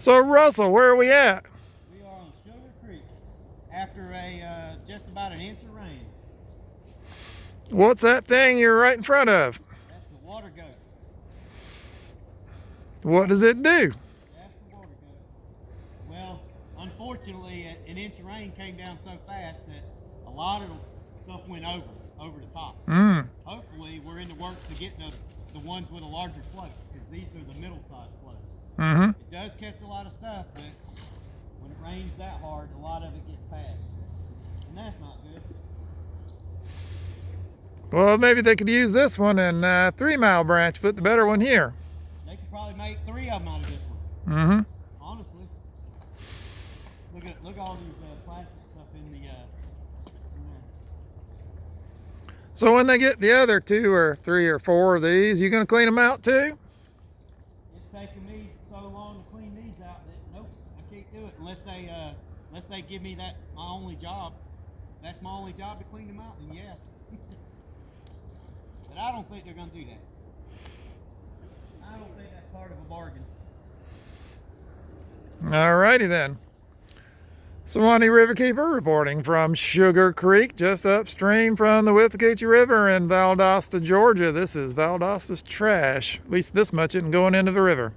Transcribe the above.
So Russell, where are we at? We are on Sugar Creek after a uh, just about an inch of rain. What's that thing you're right in front of? That's the water goat. What does it do? That's the water goat. Well, unfortunately, an inch of rain came down so fast that a lot of stuff went over, over the top. Mm. Hopefully, we're in the works to get the, the ones with a larger float because these are the middle-sized floats. Mm-hmm. It does catch a lot of stuff, but when it rains that hard, a lot of it gets past. And that's not good. Well, maybe they could use this one in uh, Three Mile Branch, put the better one here. They could probably make three of them out of this one. Mm-hmm. Honestly. Look at look at all these uh, plastic stuff in the uh. So when they get the other two or three or four of these, you gonna clean them out too? It's taking me so long to clean these out that nope, I can't do it unless they uh unless they give me that my only job. That's my only job to clean them out, then yeah. but I don't think they're gonna do that. I don't think that's part of a bargain. Alrighty then. Suwannee Riverkeeper reporting from Sugar Creek, just upstream from the Withlacoochee River in Valdosta, Georgia. This is Valdosta's trash. At least this much isn't going into the river.